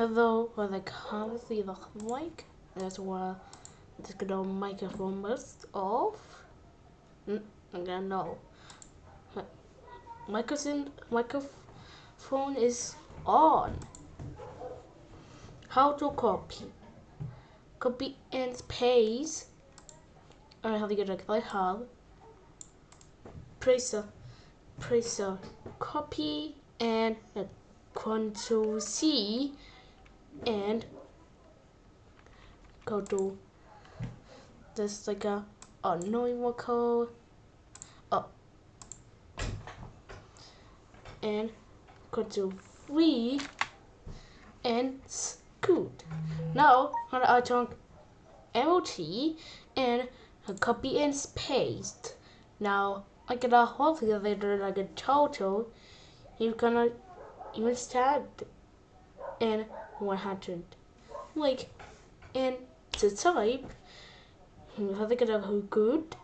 Hello, what I can't see the mic. That's why it's gonna microphone must off. Mm, gonna know. Microphone microphone is on. How to copy? Copy and paste. I have to get a I have. Press press copy and Control C and go to this like a unknown code up and go to free and scoot. Now I turn LT and copy and paste. Now I get a whole later like a total. You're gonna even start and 100 like and to type you have to get a good